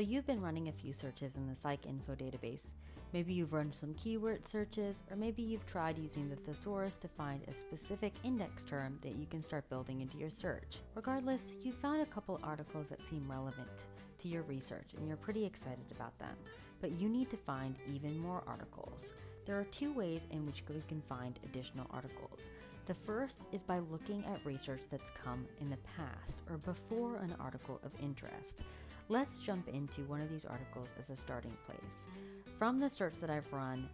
So you've been running a few searches in the PsycInfo database. Maybe you've run some keyword searches, or maybe you've tried using the thesaurus to find a specific index term that you can start building into your search. Regardless, you found a couple articles that seem relevant to your research and you're pretty excited about them, but you need to find even more articles. There are two ways in which you can find additional articles. The first is by looking at research that's come in the past or before an article of interest. Let's jump into one of these articles as a starting place. From the search that I've run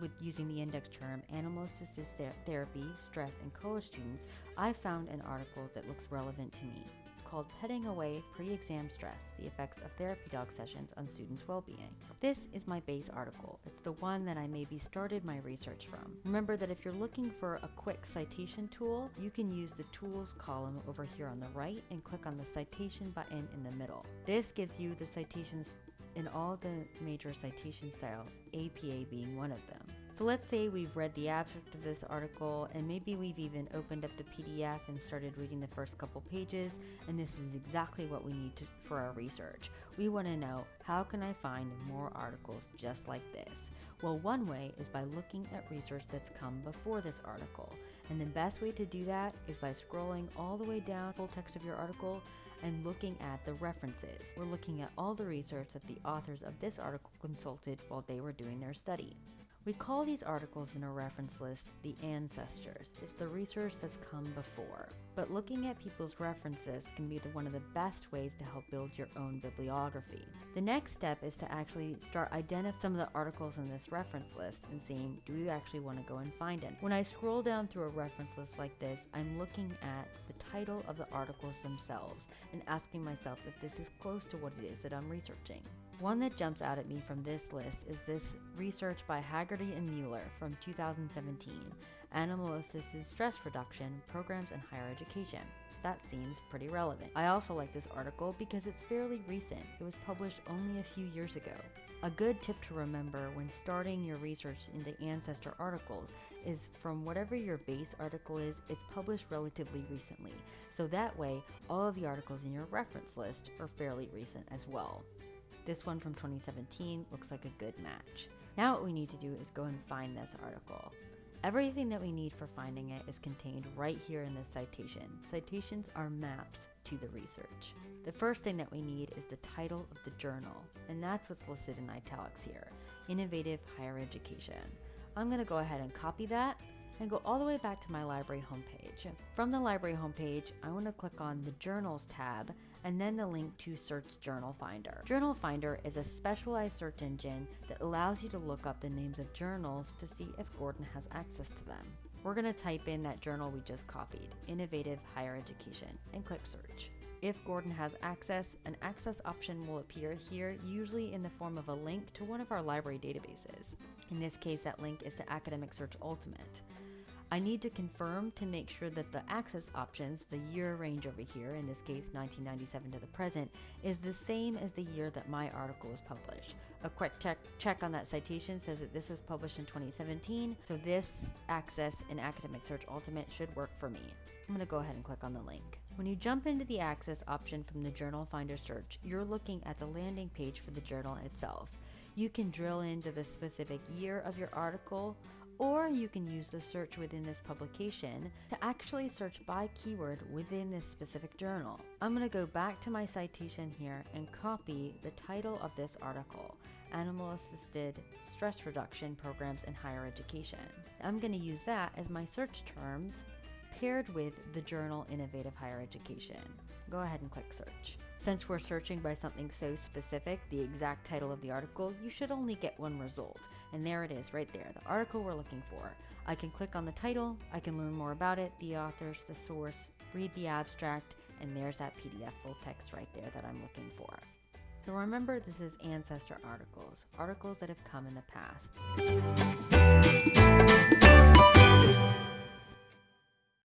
with using the index term animal assisted therapy, stress, and college students, I found an article that looks relevant to me called Petting Away Pre-Exam Stress, the Effects of Therapy Dog Sessions on Students' Well-Being. This is my base article. It's the one that I maybe started my research from. Remember that if you're looking for a quick citation tool, you can use the Tools column over here on the right and click on the Citation button in the middle. This gives you the citations in all the major citation styles, APA being one of them. So let's say we've read the abstract of this article and maybe we've even opened up the PDF and started reading the first couple pages and this is exactly what we need to, for our research. We want to know how can I find more articles just like this? Well, one way is by looking at research that's come before this article. And the best way to do that is by scrolling all the way down full text of your article and looking at the references. We're looking at all the research that the authors of this article consulted while they were doing their study. We call these articles in our reference list the ancestors. It's the research that's come before. But looking at people's references can be the, one of the best ways to help build your own bibliography. The next step is to actually start identifying some of the articles in this reference list and seeing do you actually want to go and find it. When I scroll down through a reference list like this, I'm looking at the title of the articles themselves and asking myself if this is close to what it is that I'm researching. One that jumps out at me from this list is this research by Haggerty and Mueller from 2017, Animal Assisted Stress Reduction Programs in Higher Education. That seems pretty relevant. I also like this article because it's fairly recent. It was published only a few years ago. A good tip to remember when starting your research into ancestor articles is from whatever your base article is, it's published relatively recently. So that way, all of the articles in your reference list are fairly recent as well. This one from 2017 looks like a good match. Now what we need to do is go and find this article. Everything that we need for finding it is contained right here in this citation. Citations are maps to the research. The first thing that we need is the title of the journal, and that's what's listed in italics here, Innovative Higher Education. I'm gonna go ahead and copy that and go all the way back to my library homepage. From the library homepage, I want to click on the Journals tab and then the link to Search Journal Finder. Journal Finder is a specialized search engine that allows you to look up the names of journals to see if Gordon has access to them. We're going to type in that journal we just copied, Innovative Higher Education, and click Search. If Gordon has access, an access option will appear here, usually in the form of a link to one of our library databases. In this case, that link is to Academic Search Ultimate. I need to confirm to make sure that the access options, the year range over here, in this case 1997 to the present, is the same as the year that my article was published. A quick check, check on that citation says that this was published in 2017, so this access in Academic Search Ultimate should work for me. I'm going to go ahead and click on the link. When you jump into the access option from the Journal Finder search, you're looking at the landing page for the journal itself. You can drill into the specific year of your article or you can use the search within this publication to actually search by keyword within this specific journal. I'm going to go back to my citation here and copy the title of this article, Animal Assisted Stress Reduction Programs in Higher Education. I'm going to use that as my search terms paired with the journal Innovative Higher Education. Go ahead and click search. Since we're searching by something so specific, the exact title of the article, you should only get one result. And there it is, right there, the article we're looking for. I can click on the title, I can learn more about it, the authors, the source, read the abstract, and there's that PDF full text right there that I'm looking for. So remember, this is ancestor articles, articles that have come in the past.